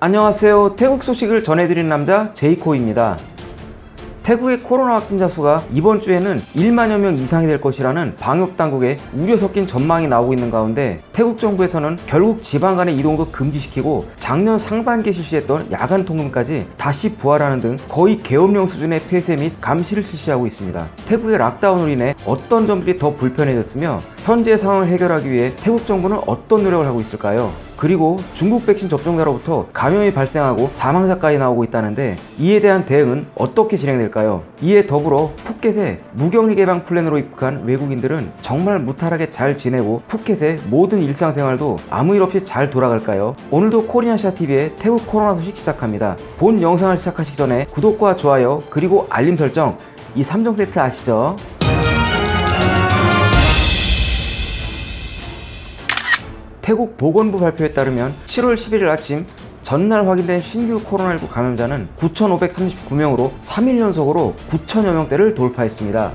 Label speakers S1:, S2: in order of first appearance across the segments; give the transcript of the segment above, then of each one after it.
S1: 안녕하세요 태국 소식을 전해드리는 남자 제이코입니다 태국의 코로나 확진자 수가 이번 주에는 1만여 명 이상이 될 것이라는 방역당국의 우려 섞인 전망이 나오고 있는 가운데 태국 정부에서는 결국 지방 간의 이동도 금지시키고 작년 상반기에 실시했던 야간 통금까지 다시 부활하는 등 거의 계엄령 수준의 폐쇄 및 감시를 실시하고 있습니다. 태국의 락다운으로 인해 어떤 점들이 더 불편해졌으며 현재 상황을 해결하기 위해 태국 정부는 어떤 노력을 하고 있을까요? 그리고 중국 백신 접종자로부터 감염이 발생하고 사망자까지 나오고 있다는데 이에 대한 대응은 어떻게 진행될까요? 이에 더불어 푸켓에 무격리 개방 플랜으로 입국한 외국인들은 정말 무탈하게 잘 지내고 푸켓의 모든 일상생활도 아무 일 없이 잘 돌아갈까요? 오늘도 코리안샤TV의 태국 코로나 소식 시작합니다. 본 영상을 시작하시기 전에 구독과 좋아요 그리고 알림 설정 이 3종 세트 아시죠? 태국 보건부 발표에 따르면 7월 11일 아침 전날 확인된 신규 코로나19 감염자는 9,539명으로 3일 연속으로 9천여 명대를 돌파했습니다.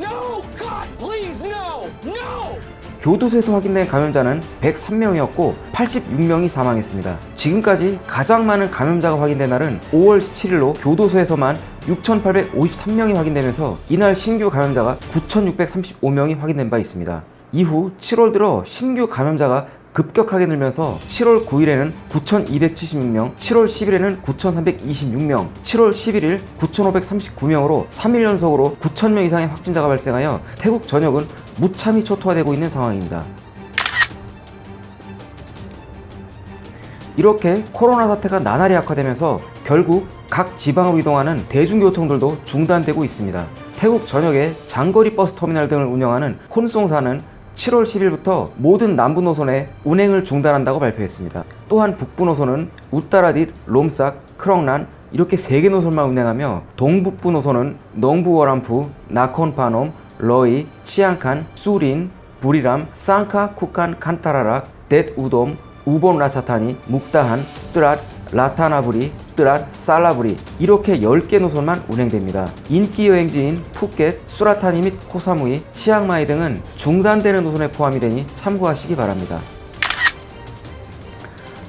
S2: No! God, please, no! No!
S1: 교도소에서 확인된 감염자는 103명이었고 86명이 사망했습니다. 지금까지 가장 많은 감염자가 확인된 날은 5월 17일로 교도소에서만 6,853명이 확인되면서 이날 신규 감염자가 9,635명이 확인된 바 있습니다. 이후 7월 들어 신규 감염자가 급격하게 늘면서 7월 9일에는 9,276명, 7월 10일에는 9,326명, 7월 11일 9,539명으로 3일 연속으로 9,000명 이상의 확진자가 발생하여 태국 전역은 무참히 초토화되고 있는 상황입니다. 이렇게 코로나 사태가 나날이 악화되면서 결국 각 지방으로 이동하는 대중교통들도 중단되고 있습니다. 태국 전역에 장거리 버스 터미널 등을 운영하는 콘송사는 7월 10일부터 모든 남부 노선의 운행을 중단한다고 발표했습니다. 또한 북부 노선은 우따라딧, 롬삭, 크렁란 이렇게 3개 노선만 운행하며 동북부 노선은 농부워람프, 나콘파놈, 러이, 치앙칸, 수린, 부리람, 상카, 쿠칸, 칸타라락, 뎃 우돔, 우본 라차타니, 묵다한, 뜨랏, 라타나부리, 뜨랏, 살라부리 이렇게 10개 노선만 운행됩니다. 인기 여행지인 푸켓, 수라타니 및 코사무이, 치앙마이 등은 중단되는 노선에 포함이 되니 참고하시기 바랍니다.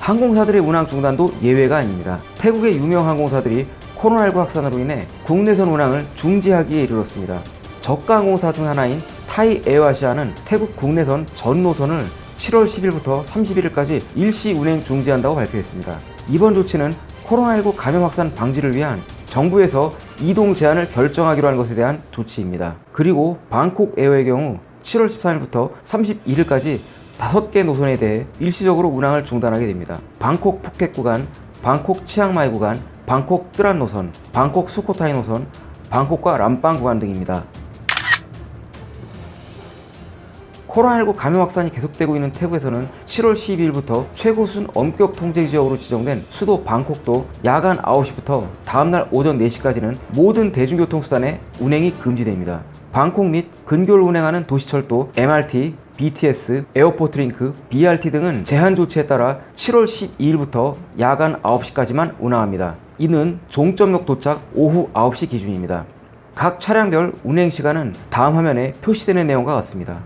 S1: 항공사들의 운항 중단도 예외가 아닙니다. 태국의 유명 항공사들이 코로나19 확산으로 인해 국내선 운항을 중지하기에 이르렀습니다. 저가 항공사 중 하나인 타이 에어아시아는 태국 국내선 전 노선을 7월 10일부터 31일까지 일시 운행 중지한다고 발표했습니다. 이번 조치는 코로나19 감염 확산 방지를 위한 정부에서 이동 제한을 결정하기로 한 것에 대한 조치입니다. 그리고 방콕 에어의 경우 7월 13일부터 31일까지 5개 노선에 대해 일시적으로 운항을 중단하게 됩니다. 방콕 푸켓 구간, 방콕 치앙마이 구간, 방콕 뜨란 노선, 방콕 수코타이 노선, 방콕과 람빵 구간 등입니다. 코로나19 감염 확산이 계속되고 있는 태국에서는 7월 12일부터 최고 수준 엄격 통제 지역으로 지정된 수도 방콕도 야간 9시부터 다음날 오전 4시까지는 모든 대중교통수단의 운행이 금지됩니다. 방콕 및 근교를 운행하는 도시철도, MRT, BTS, 에어포트링크, BRT 등은 제한 조치에 따라 7월 12일부터 야간 9시까지만 운항합니다. 이는 종점역 도착 오후 9시 기준입니다. 각 차량별 운행 시간은 다음 화면에 표시되는 내용과 같습니다.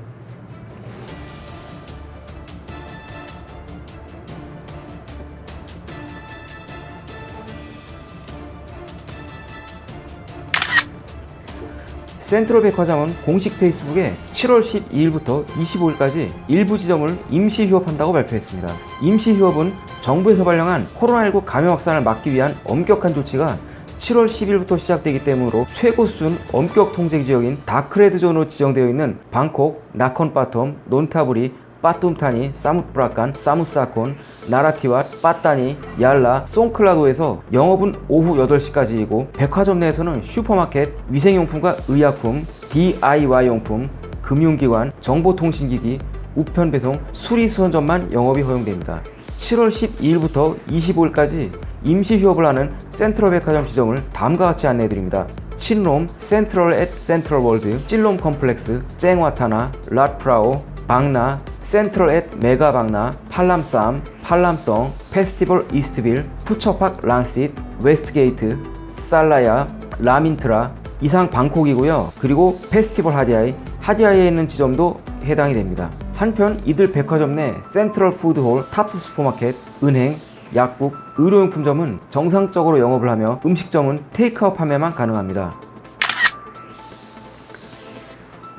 S1: 센트럴 백화점은 공식 페이스북에 7월 12일부터 25일까지 일부 지점을 임시 휴업한다고 발표했습니다. 임시 휴업은 정부에서 발령한 코로나19 감염 확산을 막기 위한 엄격한 조치가 7월 10일부터 시작되기 때문으로 최고 수준 엄격 통제 지역인 다크레드 존으로 지정되어 있는 방콕, 나콘바텀, 논타부리, 빠툼타니, 사무프라칸, 사무사콘, 나라티왓, 빠따니, 얄라, 송클라도에서 영업은 오후 8시까지이고 백화점 내에서는 슈퍼마켓, 위생용품과 의약품, DIY용품, 금융기관, 정보통신기기, 우편배송, 수리수선점만 영업이 허용됩니다. 7월 12일부터 25일까지 임시 휴업을 하는 센트럴 백화점 지점을 다음과 같이 안내해드립니다. 칫롬, 센트럴 앳 센트럴 월드, 씰롬 컴플렉스, 쨍와타나, 랏프라오, 방나, 센트럴 앳 메가방나, 팔람쌈, 팔람성, 페스티벌 이스트빌, 푸처팍 랑싯, 웨스트게이트, 살라야, 라민트라 이상 방콕이고요. 그리고 페스티벌 핫야이, 핫야이에 있는 지점도 해당이 됩니다. 한편 이들 백화점 내 센트럴 푸드홀, 탑스 슈퍼마켓, 은행, 약국, 의료용품점은 정상적으로 영업을 하며 음식점은 테이크아웃 판매만 가능합니다.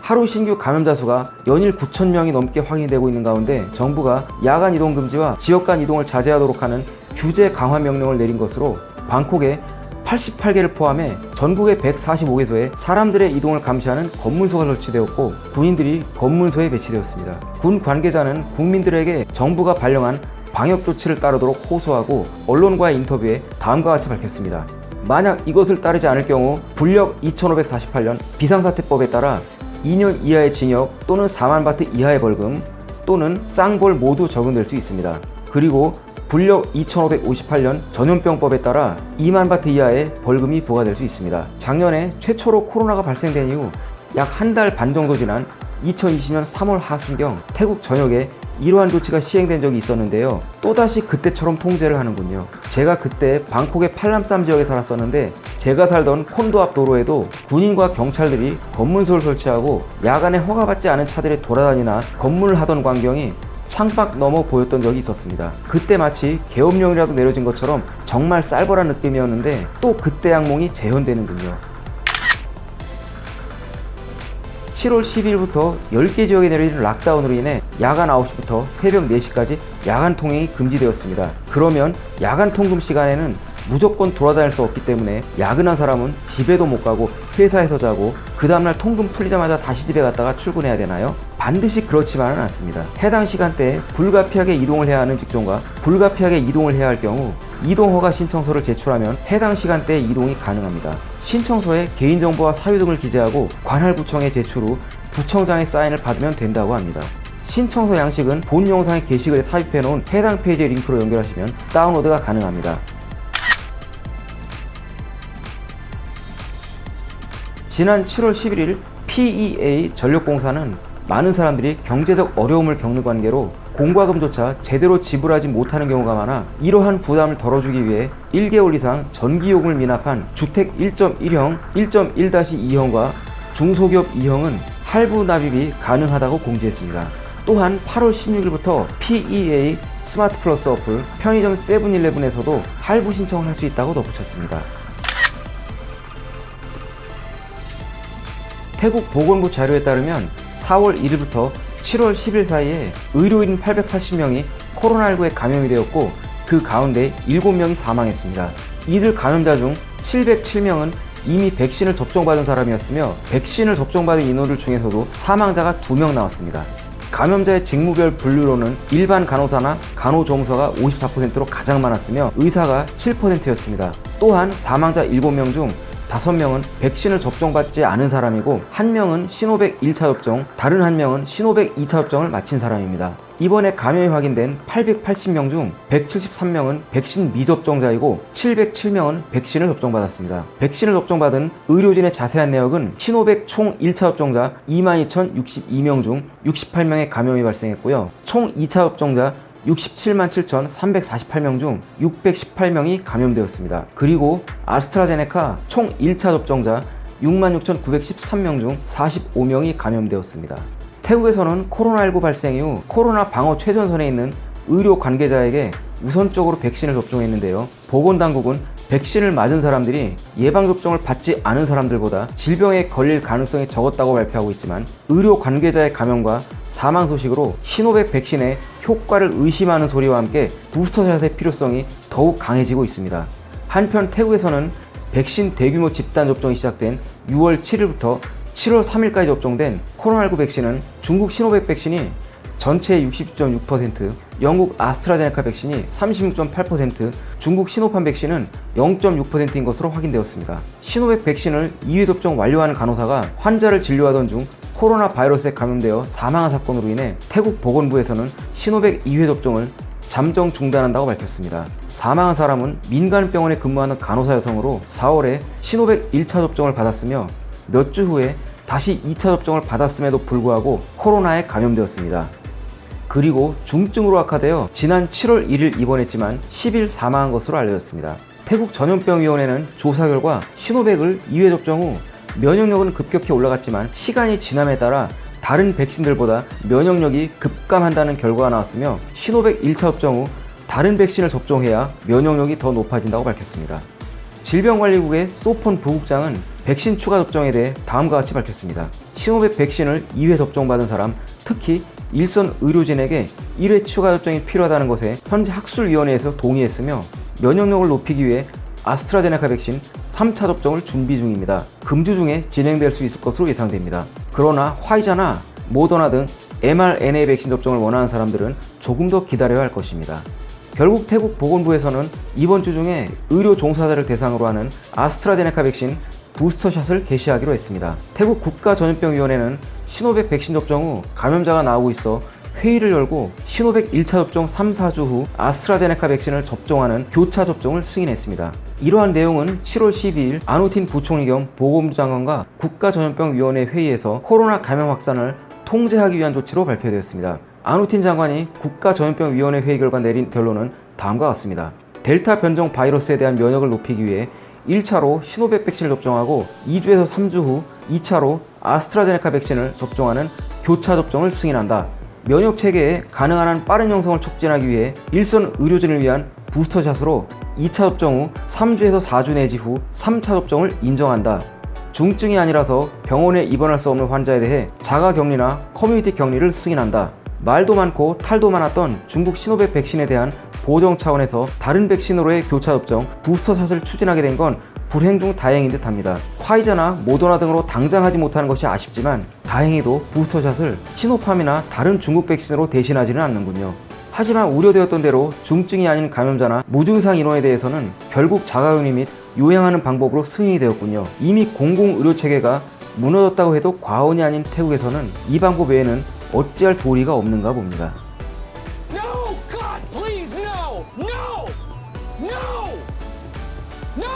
S1: 하루 신규 감염자 수가 연일 9천 명이 넘게 확인되고 있는 가운데 정부가 야간 이동 금지와 지역 간 이동을 자제하도록 하는 규제 강화 명령을 내린 것으로 방콕에 88개를 포함해 전국의 145개소에 사람들의 이동을 감시하는 검문소가 설치되었고 군인들이 검문소에 배치되었습니다. 군 관계자는 국민들에게 정부가 발령한 방역 조치를 따르도록 호소하고 언론과의 인터뷰에 다음과 같이 밝혔습니다. 만약 이것을 따르지 않을 경우 불력 2548년 비상사태법에 따라 2년 이하의 징역 또는 4만 바트 이하의 벌금 또는 쌍벌 모두 적용될 수 있습니다. 그리고 불력 2558년 전염병법에 따라 2만 바트 이하의 벌금이 부과될 수 있습니다. 작년에 최초로 코로나가 발생된 이후 약 한 달 반 정도 지난 2020년 3월 하순경 태국 전역에 이러한 조치가 시행된 적이 있었는데요. 또다시 그때처럼 통제를 하는군요. 제가 그때 방콕의 팔람쌈 지역에 살았었는데 제가 살던 콘도 앞 도로에도 군인과 경찰들이 검문소를 설치하고 야간에 허가받지 않은 차들이 돌아다니나 검문을 하던 광경이 창밖 넘어 보였던 적이 있었습니다. 그때 마치 계엄령이라도 내려진 것처럼 정말 쌀벌한 느낌이었는데 또 그때 악몽이 재현되는군요. 7월 10일부터 10개 지역에 내려진 락다운으로 인해 야간 9시부터 새벽 4시까지 야간 통행이 금지되었습니다. 그러면 야간 통금 시간에는 무조건 돌아다닐 수 없기 때문에 야근한 사람은 집에도 못 가고 회사에서 자고 그 다음날 통금 풀리자마자 다시 집에 갔다가 출근해야 되나요? 반드시 그렇지만은 않습니다. 해당 시간대에 불가피하게 이동을 해야 하는 직종과 불가피하게 이동을 해야 할 경우 이동허가 신청서를 제출하면 해당 시간대에 이동이 가능합니다. 신청서에 개인정보와 사유 등을 기재하고 관할구청에 제출 후 구청장의 사인을 받으면 된다고 합니다. 신청서 양식은 본 영상의 게시글에 삽입해 놓은 해당 페이지의 링크로 연결하시면 다운로드가 가능합니다. 지난 7월 11일 PEA 전력공사는 많은 사람들이 경제적 어려움을 겪는 관계로 공과금조차 제대로 지불하지 못하는 경우가 많아 이러한 부담을 덜어주기 위해 1개월 이상 전기요금을 미납한 주택 1.1형, 1.1-2형과 중소기업 2형은 할부 납입이 가능하다고 공지했습니다. 또한 8월 16일부터 PEA 스마트 플러스 어플 편의점 세븐일레븐에서도 할부 신청을 할 수 있다고 덧붙였습니다. 태국 보건부 자료에 따르면 4월 1일부터 7월 10일 사이에 의료인 880명이 코로나19에 감염이 되었고 그 가운데 7명이 사망했습니다. 이들 감염자 중 707명은 이미 백신을 접종받은 사람이었으며 백신을 접종받은 인원들 중에서도 사망자가 2명 나왔습니다. 감염자의 직무별 분류로는 일반 간호사나 간호조무사가 54%로 가장 많았으며 의사가 7%였습니다. 또한 사망자 7명 중 5명은 백신을 접종받지 않은 사람이고 1명은 시노백 1차 접종, 다른 1명은 시노백 2차 접종을 마친 사람입니다. 이번에 감염이 확인된 880명 중 173명은 백신 미접종자이고 707명은 백신을 접종받았습니다. 백신을 접종받은 의료진의 자세한 내역은 시노백 총 1차 접종자 22,062명 중 68명의 감염이 발생했고요. 총 2차 접종자 67만 7,348명 중 618명이 감염되었습니다. 그리고 아스트라제네카 총 1차 접종자 66,913명 중 45명이 감염되었습니다. 태국에서는 코로나19 발생 이후 코로나 방어 최전선에 있는 의료 관계자에게 우선적으로 백신을 접종했는데요. 보건당국은 백신을 맞은 사람들이 예방접종을 받지 않은 사람들보다 질병에 걸릴 가능성이 적었다고 발표하고 있지만 의료 관계자의 감염과 사망 소식으로 시노백 백신의 효과를 의심하는 소리와 함께 부스터샷의 필요성이 더욱 강해지고 있습니다. 한편 태국에서는 백신 대규모 집단 접종이 시작된 6월 7일부터 7월 3일까지 접종된 코로나19 백신은 중국 시노백 백신이 전체의 60.6%, 영국 아스트라제네카 백신이 36.8%, 중국 시노팜 백신은 0.6%인 것으로 확인되었습니다. 시노백 백신을 2회 접종 완료하는 간호사가 환자를 진료하던 중 코로나 바이러스에 감염되어 사망한 사건으로 인해 태국 보건부에서는 시노백 2회 접종을 잠정 중단한다고 밝혔습니다. 사망한 사람은 민간 병원에 근무하는 간호사 여성으로 4월에 시노백 1차 접종을 받았으며 몇 주 후에 다시 2차 접종을 받았음에도 불구하고 코로나에 감염되었습니다. 그리고 중증으로 악화되어 지난 7월 1일 입원했지만 10일 사망한 것으로 알려졌습니다. 태국 전염병위원회는 조사 결과 시노백을 2회 접종 후 면역력은 급격히 올라갔지만 시간이 지남에 따라 다른 백신들보다 면역력이 급감한다는 결과가 나왔으며 시노백 1차 접종 후 다른 백신을 접종해야 면역력이 더 높아진다고 밝혔습니다. 질병관리국의 소폰 부국장은 백신 추가 접종에 대해 다음과 같이 밝혔습니다. 시노백 백신을 2회 접종받은 사람, 특히 일선 의료진에게 1회 추가 접종이 필요하다는 것에 현재 학술위원회에서 동의했으며 면역력을 높이기 위해 아스트라제네카 백신 3차 접종을 준비 중입니다. 금주 중에 진행될 수 있을 것으로 예상됩니다. 그러나 화이자나 모더나 등 mRNA 백신 접종을 원하는 사람들은 조금 더 기다려야 할 것입니다. 결국 태국 보건부에서는 이번 주 중에 의료 종사자를 대상으로 하는 아스트라제네카 백신 부스터샷을 개시하기로 했습니다. 태국 국가전염병위원회는 시노백 백신 접종 후 감염자가 나오고 있어 회의를 열고 시노백 1차 접종 3, 4주 후 아스트라제네카 백신을 접종하는 교차 접종을 승인했습니다. 이러한 내용은 7월 12일 아누틴 부총리 겸 보건부 장관과 국가전염병위원회 회의에서 코로나 감염 확산을 통제하기 위한 조치로 발표되었습니다. 아누틴 장관이 국가전염병위원회 회의 결과 내린 결론은 다음과 같습니다. 델타 변종 바이러스에 대한 면역을 높이기 위해 1차로 시노백 백신을 접종하고 2주에서 3주 후 2차로 아스트라제네카 백신을 접종하는 교차 접종을 승인한다. 면역 체계의 가능한 한 빠른 형성을 촉진하기 위해 일선 의료진을 위한 부스터샷으로 2차 접종 후 3주에서 4주 내지 후 3차 접종을 인정한다. 중증이 아니라서 병원에 입원할 수 없는 환자에 대해 자가 격리나 커뮤니티 격리를 승인한다. 말도 많고 탈도 많았던 중국 시노백 백신에 대한 보정 차원에서 다른 백신으로의 교차 접종 부스터샷을 추진하게 된 건 불행 중 다행인 듯 합니다. 화이자나 모더나 등으로 당장 하지 못하는 것이 아쉽지만 다행히도 부스터샷을 시노팜이나 다른 중국 백신으로 대신하지는 않는군요. 하지만 우려되었던 대로 중증이 아닌 감염자나 무증상 인원에 대해서는 결국 자가격리 및 요양하는 방법으로 승인이 되었군요. 이미 공공의료체계가 무너졌다고 해도 과언이 아닌 태국에서는 이 방법 외에는 어찌할 도리가 없는가 봅니다.
S2: No! God, please, no! No! No! No!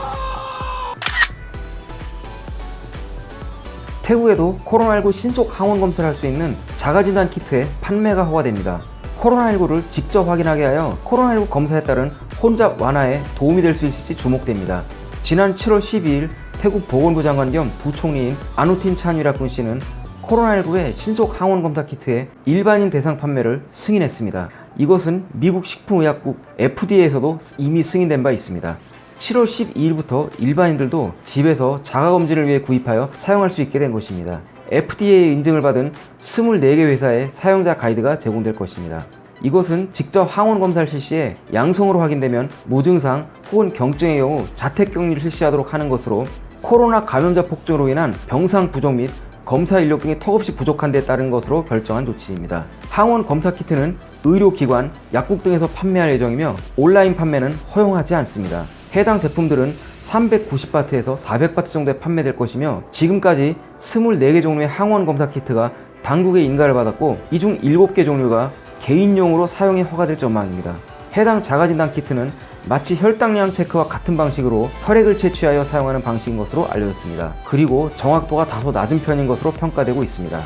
S1: 태국에도 코로나19 신속 항원 검사를 할 수 있는 자가진단 키트의 판매가 허가됩니다. 코로나19를 직접 확인하게 하여 코로나19 검사에 따른 혼잡 완화에 도움이 될 수 있을지 주목됩니다. 지난 7월 12일 태국 보건부 장관 겸 부총리인 아누틴 찬위라 군 씨는 코로나19의 신속 항원 검사 키트의 일반인 대상 판매를 승인했습니다. 이것은 미국 식품의약국 FDA에서도 이미 승인된 바 있습니다. 7월 12일부터 일반인들도 집에서 자가검진을 위해 구입하여 사용할 수 있게 된 것입니다. FDA 인증을 받은 24개 회사의 사용자 가이드가 제공될 것입니다. 이것은 직접 항원 검사를 실시해 양성으로 확인되면 무증상 혹은 경증의 경우 자택 격리를 실시하도록 하는 것으로 코로나 감염자 폭증으로 인한 병상 부족 및 검사 인력 등이 턱없이 부족한 데 따른 것으로 결정한 조치입니다. 항원 검사 키트는 의료기관, 약국 등에서 판매할 예정이며 온라인 판매는 허용하지 않습니다. 해당 제품들은 390바트에서 400바트 정도에 판매될 것이며 지금까지 24개 종류의 항원 검사 키트가 당국의 인가를 받았고 이 중 7개 종류가 개인용으로 사용이 허가될 전망입니다. 해당 자가진단 키트는 마치 혈당량 체크와 같은 방식으로 혈액을 채취하여 사용하는 방식인 것으로 알려졌습니다. 그리고 정확도가 다소 낮은 편인 것으로 평가되고 있습니다.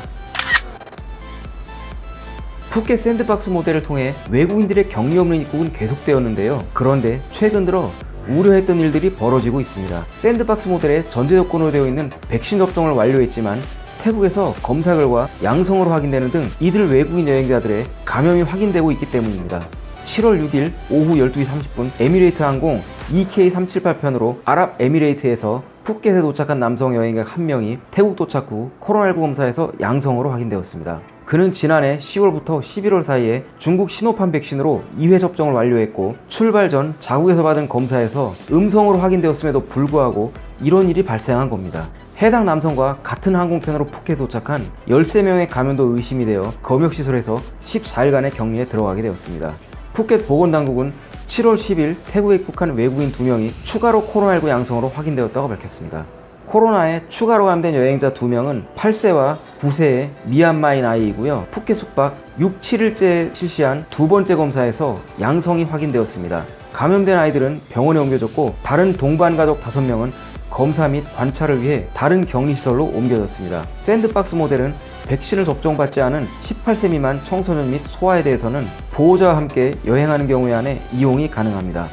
S1: 푸켓 샌드박스 모델을 통해 외국인들의 격리 없는 입국은 계속되었는데요. 그런데 최근 들어 우려했던 일들이 벌어지고 있습니다. 샌드박스 모델의 전제 조건으로 되어 있는 백신 접종을 완료했지만 태국에서 검사 결과 양성으로 확인되는 등 이들 외국인 여행자들의 감염이 확인되고 있기 때문입니다. 7월 6일 오후 12시 30분 에미레이트 항공 EK378편으로 아랍에미레이트에서 푸켓에 도착한 남성 여행객 한 명이 태국 도착 후 코로나19 검사에서 양성으로 확인되었습니다. 그는 지난해 10월부터 11월 사이에 중국 시노팜 백신으로 2회 접종을 완료했고 출발 전 자국에서 받은 검사에서 음성으로 확인되었음에도 불구하고 이런 일이 발생한 겁니다. 해당 남성과 같은 항공편으로 푸켓에 도착한 13명의 감염도 의심이 되어 검역시설에서 14일간의 격리에 들어가게 되었습니다. 푸켓 보건당국은 7월 10일 태국에 입국한 외국인 2명이 추가로 코로나19 양성으로 확인되었다고 밝혔습니다. 코로나에 추가로 감된 여행자 2명은 8세와 9세의 미얀마인 아이이고요. 푸켓 숙박 6, 7일째 실시한 두 번째 검사에서 양성이 확인되었습니다. 감염된 아이들은 병원에 옮겨졌고 다른 동반 가족 5명은 검사 및 관찰을 위해 다른 격리시설로 옮겨졌습니다. 샌드박스 모델은 백신을 접종받지 않은 18세 미만 청소년 및 소아에 대해서는 보호자와 함께 여행하는 경우에 한해 이용이 가능합니다.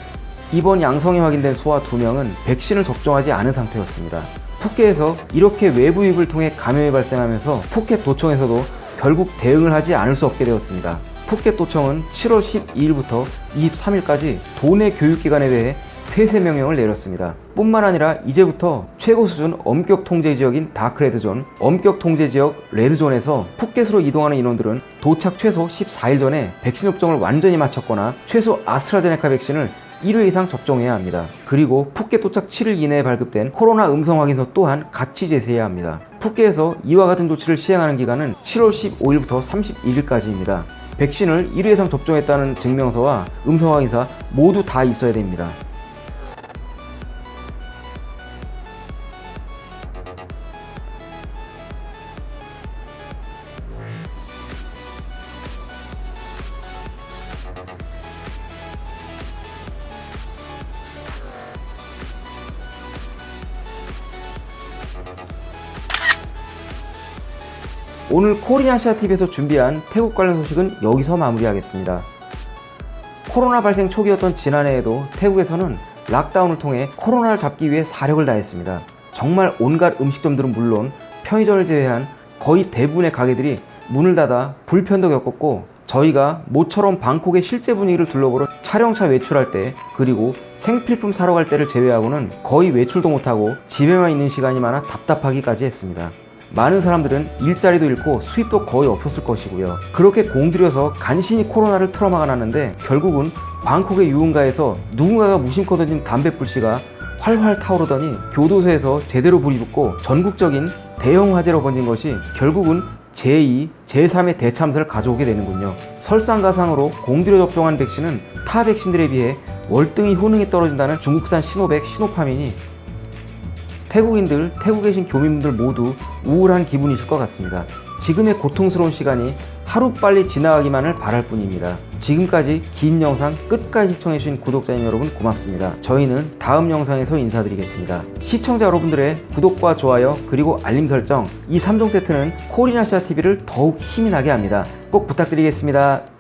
S1: 이번 양성이 확인된 소아 2명은 백신을 접종하지 않은 상태였습니다. 푸켓에서 이렇게 외부 유입을 통해 감염이 발생하면서 푸켓 도청에서도 결국 대응을 하지 않을 수 없게 되었습니다. 푸켓 도청은 7월 12일부터 23일까지 도내 교육기관에 대해 폐쇄 명령을 내렸습니다. 뿐만 아니라 이제부터 최고 수준 엄격 통제 지역인 다크레드존, 엄격 통제 지역 레드존에서 푸켓으로 이동하는 인원들은 도착 최소 14일 전에 백신 접종을 완전히 마쳤거나 최소 아스트라제네카 백신을 1회 이상 접종해야 합니다. 그리고 푸켓 도착 7일 이내에 발급된 코로나 음성 확인서 또한 같이 제시해야 합니다. 푸켓에서 이와 같은 조치를 시행하는 기간은 7월 15일부터 31일까지입니다. 백신을 1회 이상 접종했다는 증명서와 음성 확인서 모두 다 있어야 됩니다. 오늘 코리아시아TV에서 준비한 태국 관련 소식은 여기서 마무리하겠습니다. 코로나 발생 초기였던 지난해에도 태국에서는 락다운을 통해 코로나를 잡기 위해 사력을 다했습니다. 정말 온갖 음식점들은 물론 편의점을 제외한 거의 대부분의 가게들이 문을 닫아 불편도 겪었고 저희가 모처럼 방콕의 실제 분위기를 둘러보러 촬영차 외출할 때 그리고 생필품 사러 갈 때를 제외하고는 거의 외출도 못하고 집에만 있는 시간이 많아 답답하기까지 했습니다. 많은 사람들은 일자리도 잃고 수입도 거의 없었을 것이고요. 그렇게 공들여서 간신히 코로나를 틀어막아 놨는데 결국은 방콕의 유흥가에서 누군가가 무심코 던진 담배불씨가 활활 타오르더니 교도소에서 제대로 불이 붙고 전국적인 대형 화재로 번진 것이 결국은 제2, 제3의 대참사를 가져오게 되는군요. 설상가상으로 공들여 접종한 백신은 타 백신들에 비해 월등히 효능이 떨어진다는 중국산 시노백, 시노파민이 태국인들, 태국에 계신 교민분들 모두 우울한 기분이실 것 같습니다. 지금의 고통스러운 시간이 하루빨리 지나가기만을 바랄 뿐입니다. 지금까지 긴 영상 끝까지 시청해주신 구독자님 여러분 고맙습니다. 저희는 다음 영상에서 인사드리겠습니다. 시청자 여러분들의 구독과 좋아요 그리고 알림 설정 이 3종 세트는 코리나시아 TV를 더욱 힘이 나게 합니다. 꼭 부탁드리겠습니다.